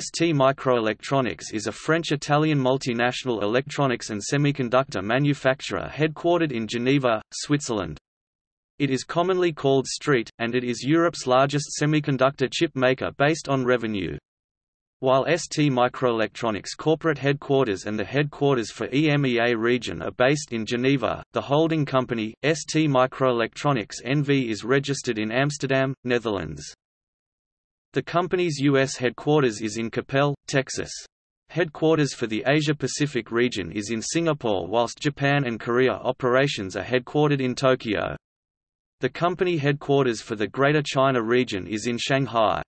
ST Microelectronics is a French-Italian multinational electronics and semiconductor manufacturer headquartered in Geneva, Switzerland. It is commonly called STREET, and it is Europe's largest semiconductor chip maker based on revenue. While ST Microelectronics corporate headquarters and the headquarters for EMEA region are based in Geneva, the holding company, ST Microelectronics NV is registered in Amsterdam, Netherlands. The company's U.S. headquarters is in Coppell, Texas. Headquarters for the Asia-Pacific region is in Singapore whilst Japan and Korea operations are headquartered in Tokyo. The company headquarters for the Greater China region is in Shanghai.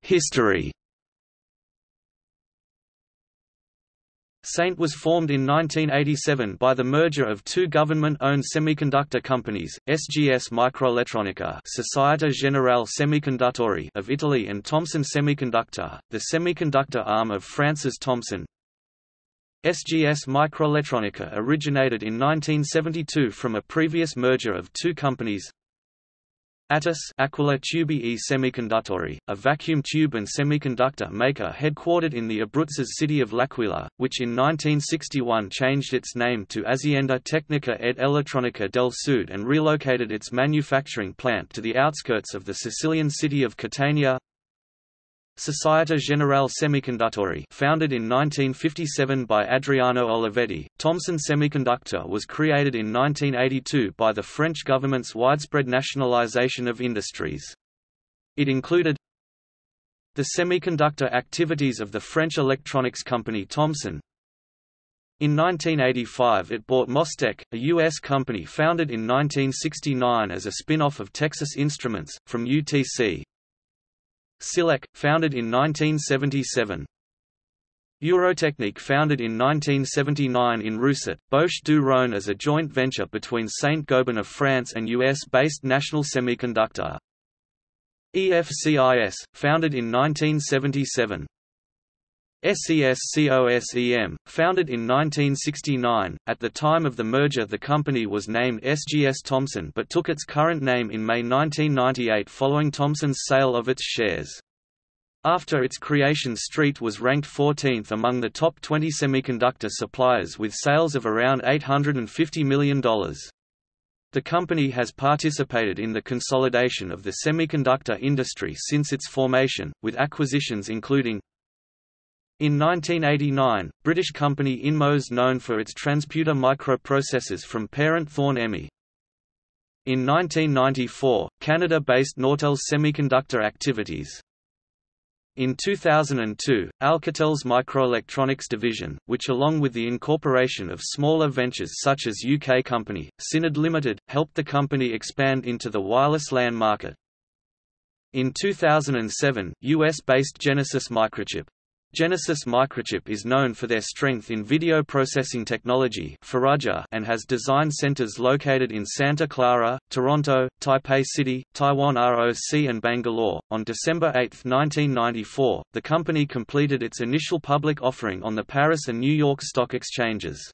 History Saint was formed in 1987 by the merger of two government-owned semiconductor companies, SGS Microelettronica Società Generale Semiconduttori of Italy and Thomson Semiconductor, the semiconductor arm of France's Thomson. SGS Microelettronica originated in 1972 from a previous merger of two companies, ATES Aquila Tubi e Semiconduttori, a vacuum tube and semiconductor maker headquartered in the Abruzzese city of L'Aquila, which in 1961 changed its name to Azienda Tecnica ed Elettronica del Sud and relocated its manufacturing plant to the outskirts of the Sicilian city of Catania, Società Generale Semiconduttori founded in 1957 by Adriano Olivetti, Thomson Semiconductor was created in 1982 by the French government's widespread nationalization of industries. It included the semiconductor activities of the French electronics company Thomson. In 1985 it bought Mostek, a U.S. company founded in 1969 as a spin-off of Texas Instruments, from UTC, Silec, founded in 1977. Eurotechnique founded in 1979 in Rousset, Bouches-du-Rhône as a joint venture between Saint-Gobain of France and US-based National Semiconductor. EFCIS, founded in 1977. SESCOSEM, founded in 1969, at the time of the merger the company was named SGS Thomson but took its current name in May 1998 following Thomson's sale of its shares. After its creation Street was ranked 14th among the top 20 semiconductor suppliers with sales of around $850 million. The company has participated in the consolidation of the semiconductor industry since its formation, with acquisitions including in 1989, British company Inmos known for its transputer microprocessors from parent Thorn EMI. In 1994, Canada-based Nortel's semiconductor activities. In 2002, Alcatel's microelectronics division, which along with the incorporation of smaller ventures such as UK company, Synad Limited, helped the company expand into the wireless LAN market. In 2007, US-based Genesis Microchip Genesis Microchip is known for their strength in video processing technology and has design centers located in Santa Clara, Toronto, Taipei City, Taiwan ROC and Bangalore. On December 8, 1994, the company completed its initial public offering on the Paris and New York stock exchanges.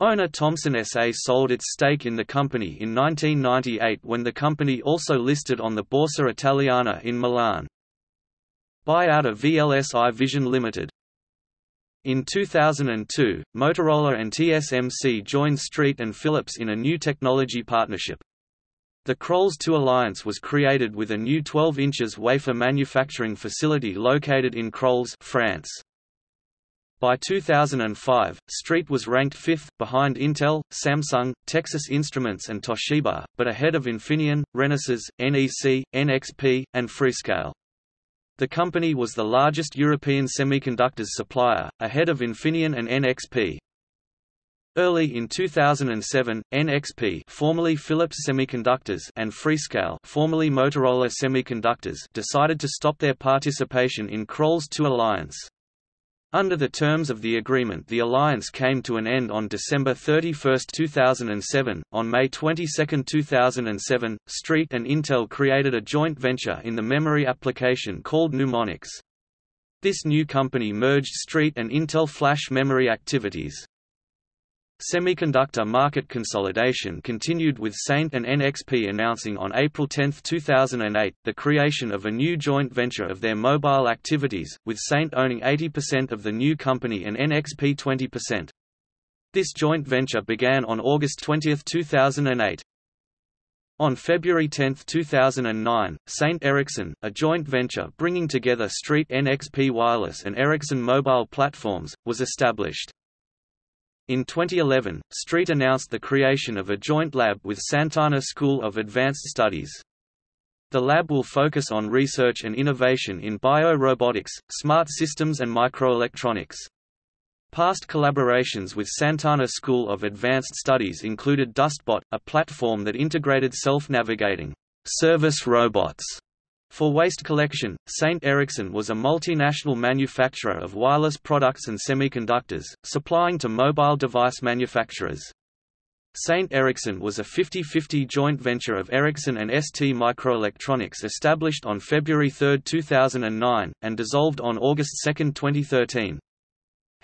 Owner Thomson SA sold its stake in the company in 1998 when the company also listed on the Borsa Italiana in Milan. Buyout of VLSI Vision Limited. In 2002, Motorola and TSMC joined Street and Philips in a new technology partnership. The Crolles 2 Alliance was created with a new 12 inches wafer manufacturing facility located in Crolles, France. By 2005, Street was ranked fifth, behind Intel, Samsung, Texas Instruments and Toshiba, but ahead of Infineon, Renesas, NEC, NXP, and Freescale. The company was the largest European semiconductors supplier, ahead of Infineon and NXP. Early in 2007, NXP formerly Philips Semiconductors and Freescale formerly Motorola Semiconductors decided to stop their participation in Crolles 2 Alliance. Under the terms of the agreement the alliance came to an end on December 31, 2007. On May 22, 2007, Street and Intel created a joint venture in the memory application called Numonyx. This new company merged Street and Intel flash memory activities. Semiconductor market consolidation continued with Saint and NXP announcing on April 10, 2008, the creation of a new joint venture of their mobile activities, with Saint owning 80% of the new company and NXP 20%. This joint venture began on August 20, 2008. On February 10, 2009, Saint Ericsson, a joint venture bringing together Street NXP Wireless and Ericsson Mobile Platforms, was established. In 2011, Street announced the creation of a joint lab with Sant'Anna School of Advanced Studies. The lab will focus on research and innovation in bio-robotics, smart systems and microelectronics. Past collaborations with Sant'Anna School of Advanced Studies included DustBot, a platform that integrated self-navigating service robots for waste collection, St. Ericsson was a multinational manufacturer of wireless products and semiconductors, supplying to mobile device manufacturers. St. Ericsson was a 50-50 joint venture of Ericsson and ST Microelectronics established on February 3, 2009, and dissolved on August 2, 2013.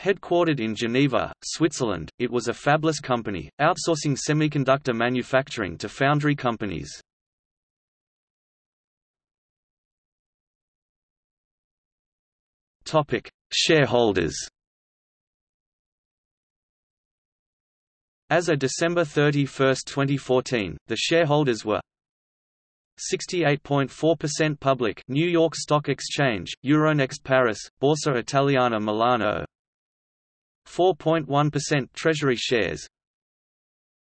Headquartered in Geneva, Switzerland, it was a fabless company, outsourcing semiconductor manufacturing to foundry companies. Topic: Shareholders. As of December 31, 2014, the shareholders were 68.4% public New York Stock Exchange, Euronext Paris, Borsa Italiana Milano 4.1% Treasury shares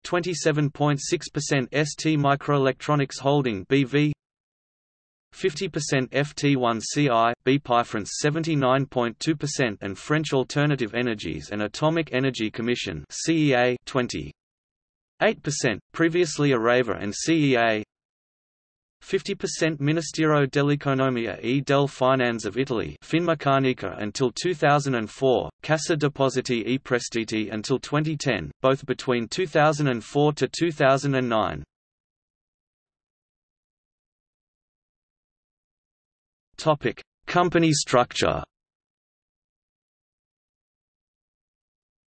27.6% ST Microelectronics Holding BV 50% FT1CI, Bpifrance 79.2% and French Alternative Energies and Atomic Energy Commission CEA 20. 8%, previously Areva and CEA 50% Ministero dell'Economia e del Finanze of Italy Finmeccanica until 2004, Cassa Depositi e Prestiti until 2010, both between 2004 to 2009. Topic: Company structure.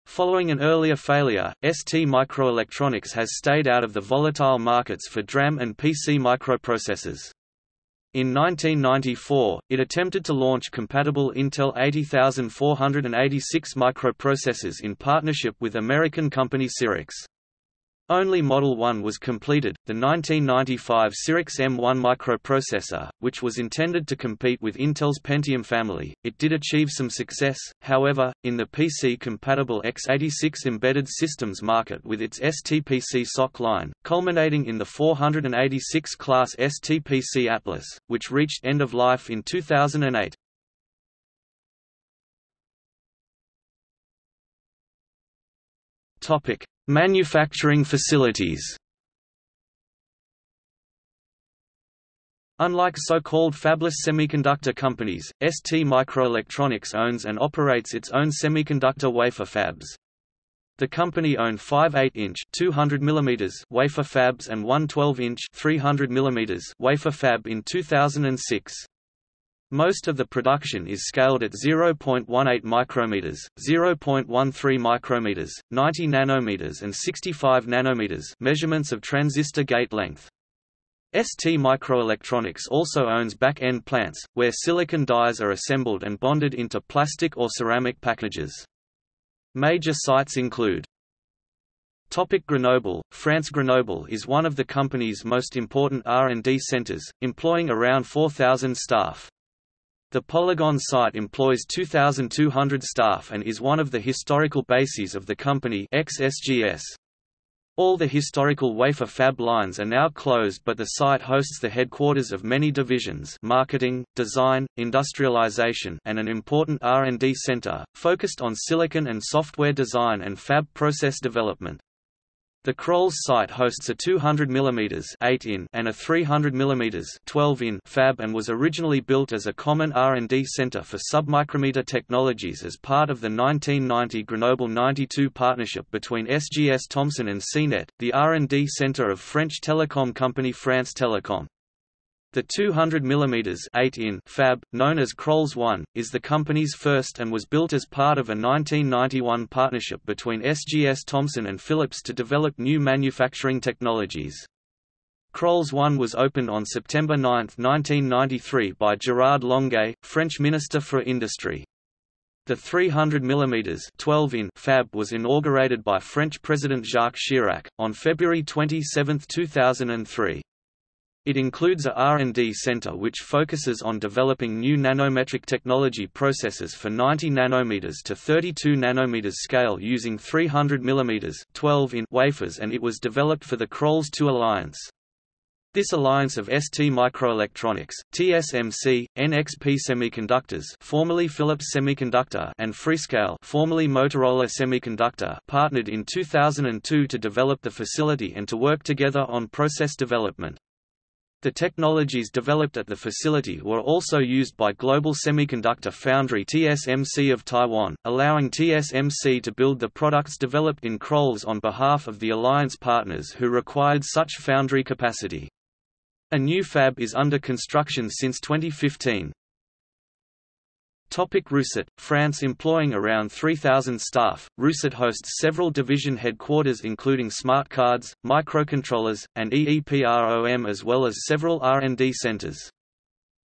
Following an earlier failure, ST Microelectronics has stayed out of the volatile markets for DRAM and PC microprocessors. In 1994, it attempted to launch compatible Intel 80486 microprocessors in partnership with American company Cyrix. Only Model 1 was completed, the 1995 Cyrix M1 microprocessor, which was intended to compete with Intel's Pentium family. It did achieve some success, however, in the PC-compatible x86 embedded systems market with its STPC SoC line, culminating in the 486 class STPC Atlas, which reached end of life in 2008. Topic: Manufacturing facilities Unlike so-called fabless semiconductor companies, ST Microelectronics owns and operates its own semiconductor wafer fabs. The company owned five 8-inch (200 mm) wafer fabs and one 12-inch (300 mm) wafer fab in 2006. Most of the production is scaled at 0.18 micrometers, 0.13 micrometers, 90 nanometers and 65 nanometers measurements of transistor gate length. ST Microelectronics also owns back-end plants, where silicon dies are assembled and bonded into plastic or ceramic packages. Major sites include Topic Grenoble France Grenoble is one of the company's most important R&D centers, employing around 4,000 staff. The Polygone site employs 2,200 staff and is one of the historical bases of the company XSGS. All the historical wafer fab lines are now closed but the site hosts the headquarters of many divisions marketing, design, industrialization and an important R&D center, focused on silicon and software design and fab process development. The Crolles site hosts a 200 mm 8 in and a 300 mm 12 in fab and was originally built as a common R&D center for submicrometer technologies as part of the 1990 Grenoble 92 partnership between SGS Thomson and CNET, the R&D center of French telecom company France Telecom. The 200 mm 8 in fab, known as Crolles 1, is the company's first and was built as part of a 1991 partnership between SGS Thomson and Philips to develop new manufacturing technologies. Crolles 1 was opened on September 9, 1993 by Gérard Longuet, French Minister for Industry. The 300 mm 12 in fab was inaugurated by French President Jacques Chirac, on February 27, 2003. It includes a R&D center which focuses on developing new nanometric technology processes for 90 nanometers to 32 nanometers scale using 300 mm 12 in wafers and it was developed for the Crolles 2 Alliance. This alliance of ST Microelectronics, TSMC, NXP Semiconductors, formerly Philips Semiconductor, and Freescale, formerly Motorola Semiconductor, partnered in 2002 to develop the facility and to work together on process development. The technologies developed at the facility were also used by Global Semiconductor Foundry TSMC of Taiwan, allowing TSMC to build the products developed in Crolles on behalf of the alliance partners who required such foundry capacity. A new fab is under construction since 2015. Topic Rousset, France Employing around 3,000 staff, Rousset hosts several division headquarters including smart cards, microcontrollers, and EEPROM as well as several R&D centers.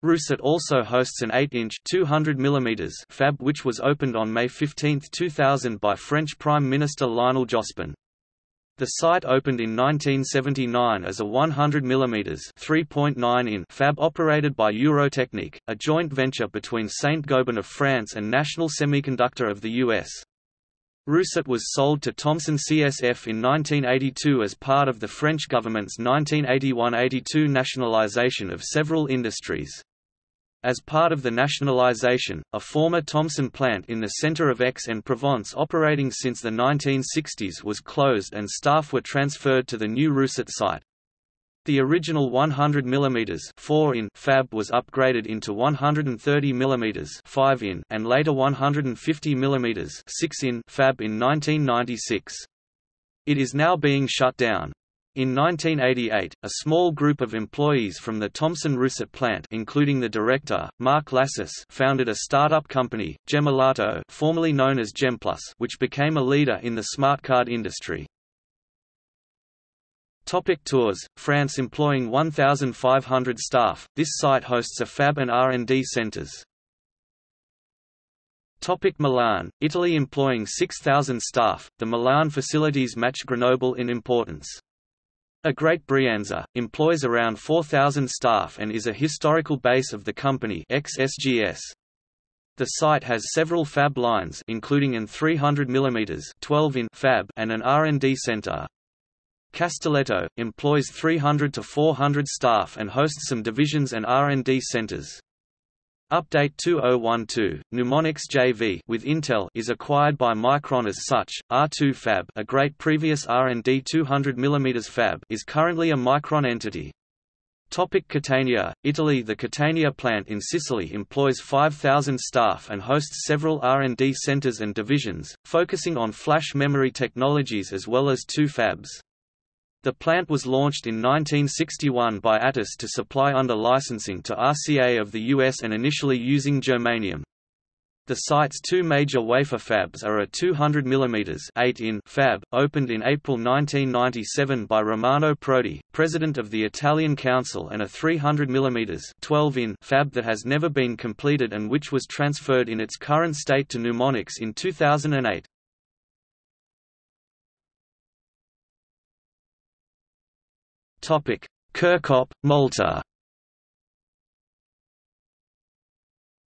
Rousset also hosts an 8-inch fab which was opened on May 15, 2000 by French Prime Minister Lionel Jospin. The site opened in 1979 as a 100 mm 3.9 in fab operated by Eurotechnique, a joint venture between Saint-Gobain of France and National Semiconductor of the US. Rousset was sold to Thomson CSF in 1982 as part of the French government's 1981–82 nationalisation of several industries. As part of the nationalization, a former Thomson plant in the center of Aix-en-Provence operating since the 1960s was closed and staff were transferred to the new Rousset site. The original 100 mm 4 in fab was upgraded into 130 mm 5 in and later 150 mm 6 in fab in 1996. It is now being shut down. In 1988, a small group of employees from the Thomson Rousset plant including the director, Marc Lassus founded a startup company, Gemalto formerly known as Gemplus which became a leader in the smart card industry. Topic Tours France employing 1,500 staff, this site hosts a fab and R&D centers. Topic Milan, Italy employing 6,000 staff, the Milan facilities match Grenoble in importance. Agrate Brianza, employs around 4,000 staff and is a historical base of the company XSGS. The site has several fab lines including an 300 mm 12 in fab and an R&D center. Castelletto, employs 300 to 400 staff and hosts some divisions and R&D centers. Update 2012, Numonyx JV with Intel is acquired by Micron as such. R2 Fab, Agrate previous R&D 200 mm fab, is currently a Micron entity. Topic Catania, Italy The Catania plant in Sicily employs 5,000 staff and hosts several R&D centers and divisions, focusing on flash memory technologies as well as two fabs. The plant was launched in 1961 by Atos to supply under licensing to RCA of the US and initially using germanium. The site's two major wafer fabs are a 200 mm 8 in fab, opened in April 1997 by Romano Prodi, president of the Italian Council and a 300 mm 12 in fab that has never been completed and which was transferred in its current state to Numonyx in 2008. Topic: Kirkop, Malta.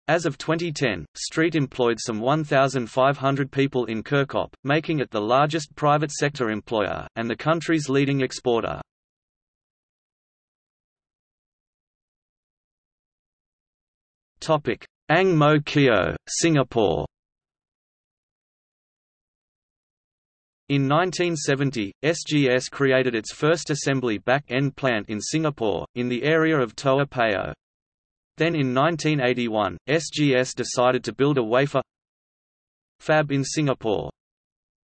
As of 2010, Street employed some 1,500 people in Kirkop, making it the largest private sector employer, and the country's leading exporter. Ang Mo Kio, Singapore In 1970, SGS created its first assembly back-end plant in Singapore, in the area of Toa Payoh. Then in 1981, SGS decided to build a wafer fab in Singapore.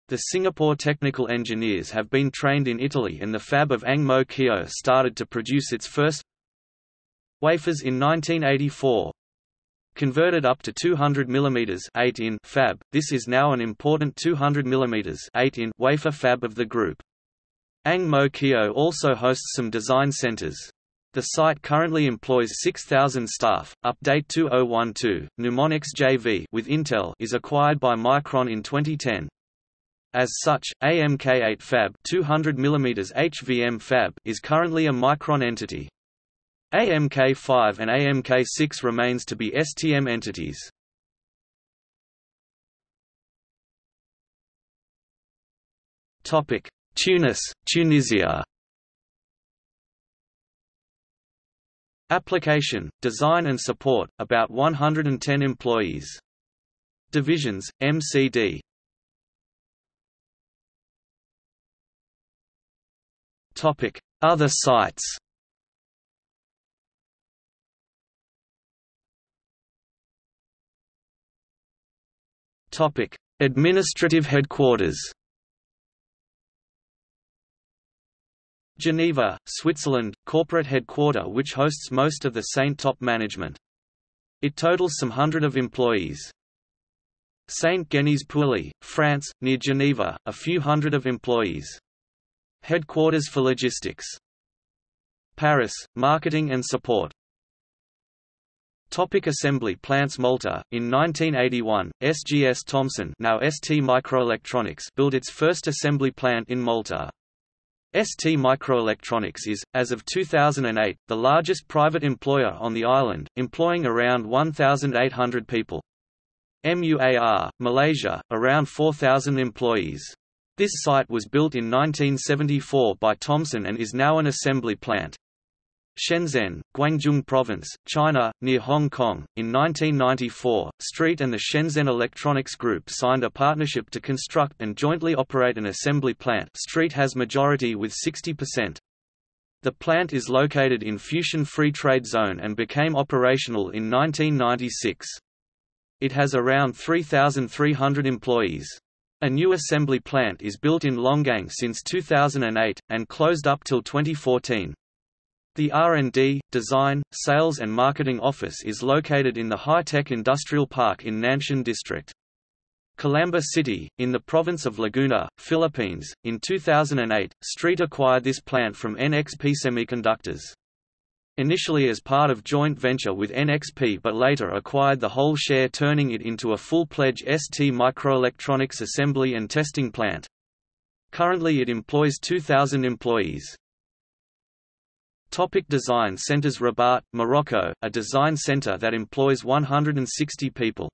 The Singapore technical engineers have been trained in Italy and the fab of Ang Mo Kio started to produce its first wafers in 1984. Converted up to 200 mm 8 in fab, this is now an important 200 mm 8 in wafer fab of the group. Ang Mo Kio also hosts some design centers. The site currently employs 6,000 staff. Update 2012, Numonyx JV with Intel is acquired by Micron in 2010. As such, AMK8 Fab 200 mm HVM Fab is currently a Micron entity. AMK5 and AMK6 remains to be STM entities. Topic: Tunis, Tunisia. Application, design and support, about 110 employees. Divisions, MCD. Topic: Other sites. Topic: Administrative headquarters. Geneva, Switzerland, corporate headquarter which hosts most of the Saint top management. It totals some hundred of employees. Saint-Genis-Pouilly, France, near Geneva, a few hundred of employees. Headquarters for logistics. Paris, marketing and support. Topic assembly plants Malta, in 1981, SGS Thomson now ST Microelectronics built its first assembly plant in Malta. ST Microelectronics is, as of 2008, the largest private employer on the island, employing around 1,800 people. MUAR, Malaysia, around 4,000 employees. This site was built in 1974 by Thomson and is now an assembly plant. Shenzhen, Guangdong Province, China, near Hong Kong. In 1994, STREET and the Shenzhen Electronics Group signed a partnership to construct and jointly operate an assembly plant. STREET has majority with 60%. The plant is located in Fushun Free Trade Zone and became operational in 1996. It has around 3,300 employees. A new assembly plant is built in Longgang since 2008, and closed up till 2014. The R&D, Design, Sales and Marketing Office is located in the High-Tech Industrial Park in Nanshan District. Calamba City, in the province of Laguna, Philippines, in 2008, STREET acquired this plant from NXP Semiconductors. Initially as part of joint venture with NXP but later acquired the whole share turning it into a full-pledge ST microelectronics assembly and testing plant. Currently it employs 2,000 employees. Topic design centers Rabat, Morocco, a design center that employs 160 people.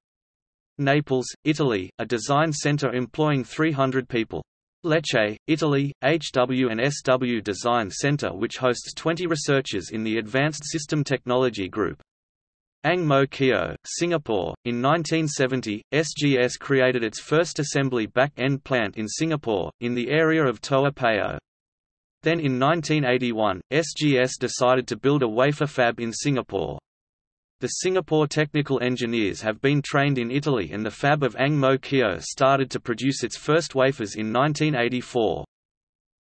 Naples, Italy, a design center employing 300 people. Lecce, Italy, HW and SW Design Center which hosts 20 researchers in the Advanced System Technology Group. Ang Mo Kio, Singapore. In 1970, SGS created its first assembly back-end plant in Singapore, in the area of Toa Payoh. Then in 1981, SGS decided to build a wafer fab in Singapore. The Singapore technical engineers have been trained in Italy and the fab of Ang Mo Kio started to produce its first wafers in 1984.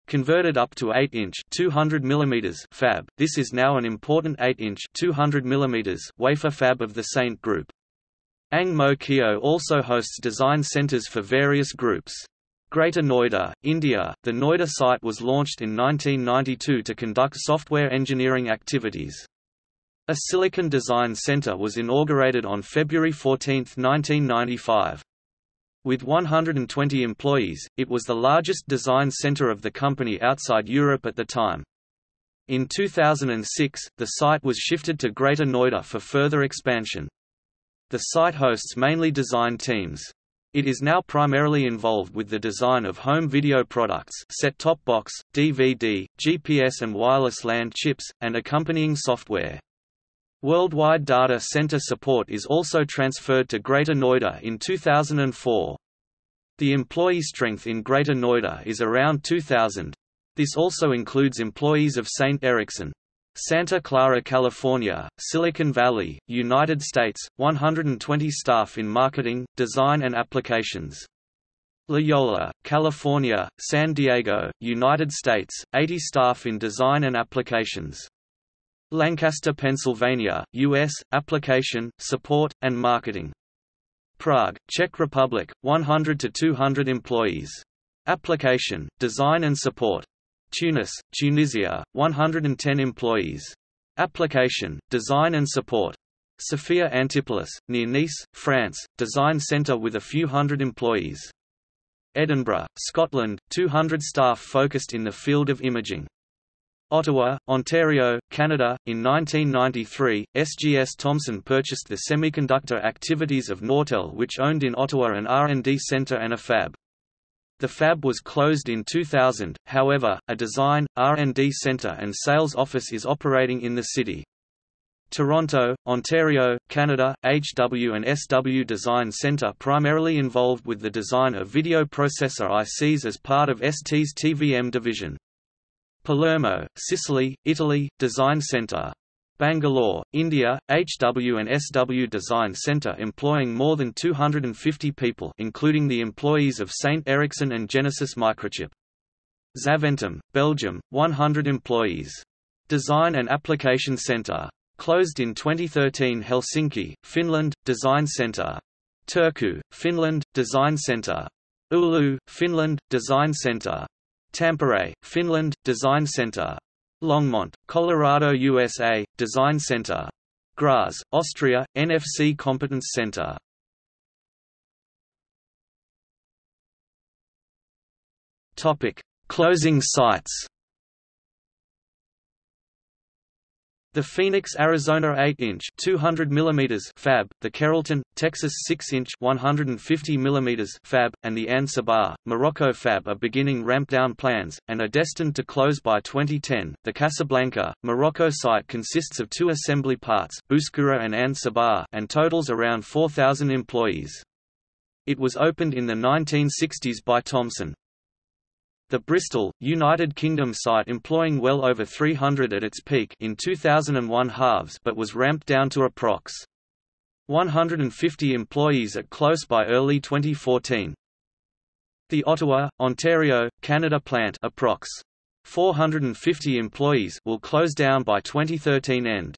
Converted up to 8-inch 200 mm fab, this is now an important 8-inch 200 mm wafer fab of the Saint Group. Ang Mo Kio also hosts design centers for various groups. Greater Noida, India, the Noida site was launched in 1992 to conduct software engineering activities. A Silicon Design Center was inaugurated on February 14, 1995. With 120 employees, it was the largest design center of the company outside Europe at the time. In 2006, the site was shifted to Greater Noida for further expansion. The site hosts mainly design teams. It is now primarily involved with the design of home video products set-top box, DVD, GPS and wireless LAN chips, and accompanying software. Worldwide data center support is also transferred to Greater Noida in 2004. The employee strength in Greater Noida is around 2,000. This also includes employees of St. Ericsson. Santa Clara, California, Silicon Valley, United States, 120 staff in marketing, design and applications. La Jolla, California, San Diego, United States, 80 staff in design and applications. Lancaster, Pennsylvania, US, application, support, and marketing. Prague, Czech Republic, 100 to 200 employees. Application, design and support. Tunis, Tunisia, 110 employees. Application, design and support. Sophia Antipolis, near Nice, France, design centre with a few hundred employees. Edinburgh, Scotland, 200 staff focused in the field of imaging. Ottawa, Ontario, Canada. In 1993, SGS Thomson purchased the semiconductor activities of Nortel which owned in Ottawa an R&D centre and a fab. The fab was closed in 2000, however, a design, R&D centre and sales office is operating in the city. Toronto, Ontario, Canada, HW and SW Design Centre primarily involved with the design of video processor ICs as part of ST's TVM division. Palermo, Sicily, Italy, Design Centre. Bangalore, India, HW and SW Design Centre employing more than 250 people including the employees of St. Ericsson and Genesis Microchip. Zaventem, Belgium, 100 employees. Design and Application Centre Closed in 2013 Helsinki, Finland, Design Center. Turku, Finland, Design Center. Oulu, Finland, Design Center. Tampere, Finland, Design Center. Longmont, Colorado, USA, Design Center. Graz, Austria, NFC Competence Center. Topic: Closing sites. The Phoenix, Arizona 8-inch (200 mm) fab, the Carrollton, Texas 6-inch (150 mm) fab, and the Ain Sabah, Morocco fab are beginning ramp-down plans and are destined to close by 2010. The Casablanca, Morocco site consists of two assembly parts, Bouskoura and Ain Sabah, and totals around 4,000 employees. It was opened in the 1960s by Thomson. The Bristol, United Kingdom site employing well over 300 at its peak in 2001 halves but was ramped down to approx. 150 employees at close by early 2014. The Ottawa, Ontario, Canada plant approx. 450 employees will close down by 2013 end.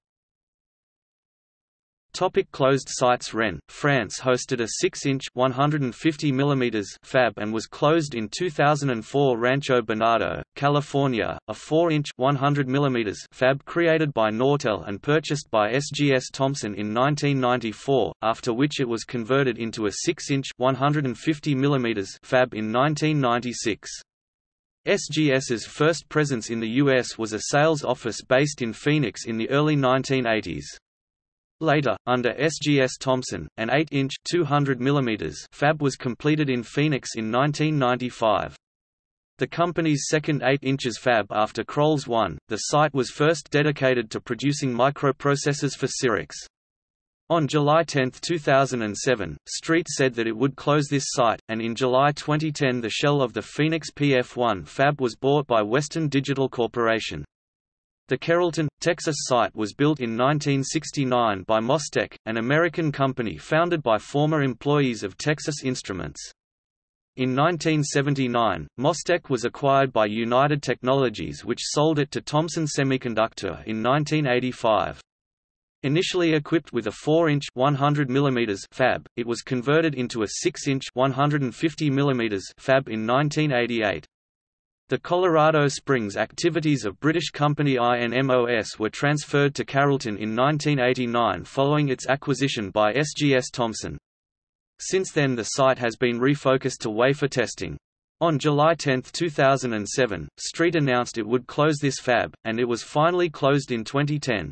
Topic closed sites Rennes, France hosted a 6-inch (150 mm) fab and was closed in 2004 Rancho Bernardo, California, a 4-inch (100 mm) fab created by Nortel and purchased by SGS Thomson in 1994, after which it was converted into a 6-inch (150 mm) fab in 1996. SGS's first presence in the U.S. was a sales office based in Phoenix in the early 1980s. Later, under SGS Thomson, an 8-inch (200 mm) fab was completed in Phoenix in 1995. The company's second 8 inches fab after Crolles 1, the site was first dedicated to producing microprocessors for Cyrix. On July 10, 2007, Street said that it would close this site, and in July 2010 the shell of the Phoenix PF1 fab was bought by Western Digital Corporation. The Carrollton, Texas site was built in 1969 by Mostek, an American company founded by former employees of Texas Instruments. In 1979, Mostek was acquired by United Technologies which sold it to Thomson Semiconductor in 1985. Initially equipped with a 4-inch 100 mm fab, it was converted into a 6-inch 150 mm fab in 1988. The Colorado Springs activities of British company INMOS were transferred to Carrollton in 1989 following its acquisition by SGS Thomson. Since then the site has been refocused to wafer testing. On July 10, 2007, Street announced it would close this fab, and it was finally closed in 2010.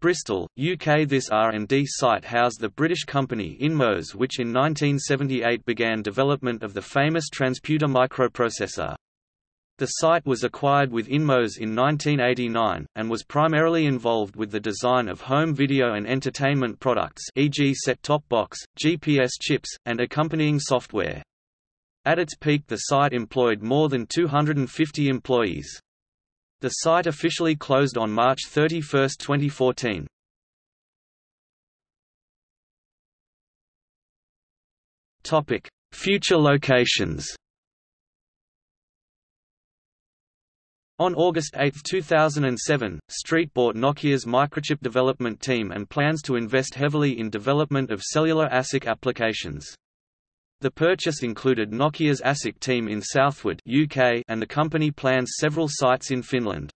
Bristol, UK This R&D site housed the British company Inmos which in 1978 began development of the famous transputer microprocessor. The site was acquired with Inmos in 1989, and was primarily involved with the design of home video and entertainment products e.g. set-top box, GPS chips, and accompanying software. At its peak the site employed more than 250 employees. The site officially closed on March 31, 2014. Future locations On August 8, 2007, Street bought Nokia's microchip development team and plans to invest heavily in development of cellular ASIC applications. The purchase included Nokia's ASIC team in Southwood UK and the company plans several sites in Finland.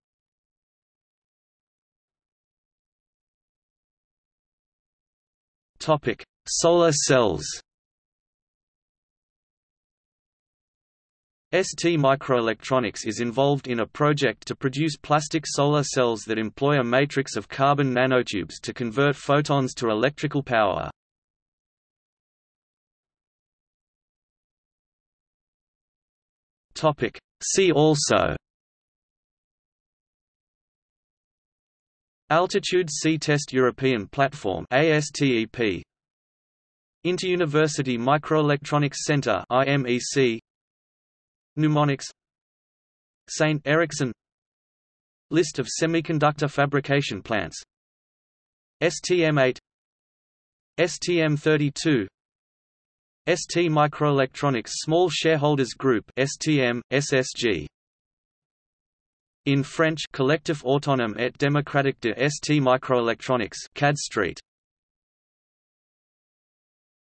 Topic: Solar cells. ST Microelectronics is involved in a project to produce plastic solar cells that employ a matrix of carbon nanotubes to convert photons to electrical power. See also. Altitude Sea Test European Platform ASTEP Interuniversity Microelectronics Center IMEC Numonyx St. Ericsson List of semiconductor fabrication plants STM8 STM32 ST Microelectronics Small Shareholders Group STM, SSG. In French Collectif Autonome et Démocratique de ST Microelectronics CAD Street.